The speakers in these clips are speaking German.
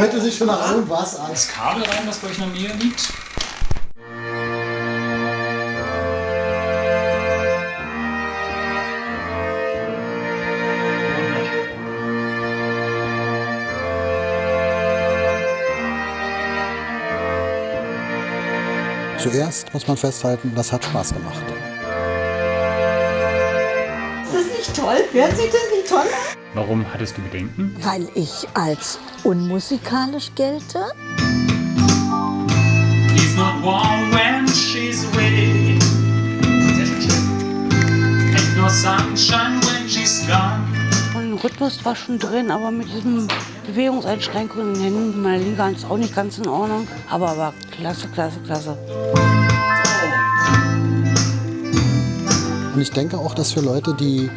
hört er sich schon nach irgendwas an. das Kabel rein, das bei euch in der Nähe liegt. Zuerst muss man festhalten, das hat Spaß gemacht. Nicht toll? Hört sich das nicht toll? Warum hattest du Bedenken? Weil ich als unmusikalisch gelte. He's not warm when she's away. Ain't no sunshine when she's gone. Ein Rhythmus war schon drin, aber mit diesen Bewegungseinschränkungen in den Händen meiner Hand ist auch nicht ganz in Ordnung. Aber war klasse, klasse, klasse. Und ich denke auch, dass für Leute, die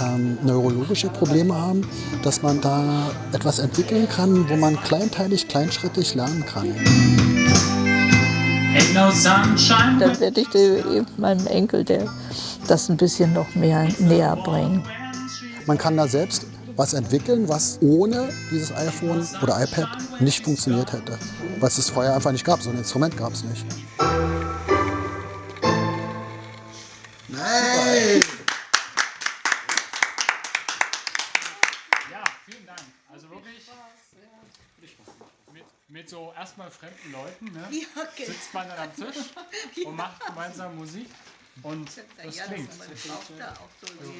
ähm, neurologische Probleme haben, dass man da etwas entwickeln kann, wo man kleinteilig, kleinschrittig lernen kann. Dann werde ich dem- meinem Enkel der das ein bisschen noch mehr näher bringen. Man kann da selbst was entwickeln, was ohne dieses iPhone oder iPad nicht funktioniert hätte. Weil es es vorher einfach nicht gab. So ein Instrument gab es nicht. Nein! Ja, vielen Dank. Also wirklich mit, mit so erstmal fremden Leuten ne? sitzt man dann am Tisch und macht gemeinsam Musik und das klingt. auch so